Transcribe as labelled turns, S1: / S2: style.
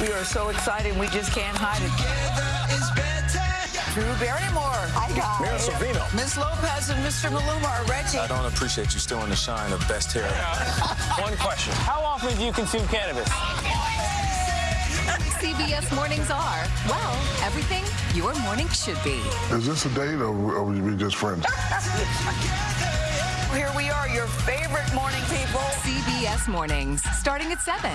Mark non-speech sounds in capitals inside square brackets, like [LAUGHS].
S1: We are so excited, we just can't hide it. Drew Barrymore.
S2: Hi, guys.
S3: Mira Sorvino.
S1: Miss Lopez and Mr. Maluma are Reggie.
S3: I don't appreciate you stealing the shine of best hair. [LAUGHS]
S4: One question. How often do you consume cannabis?
S5: CBS mornings are, well, everything your morning should be.
S6: Is this a date or are we just friends? [LAUGHS]
S1: Here we are, your favorite morning people.
S5: CBS mornings, starting at 7.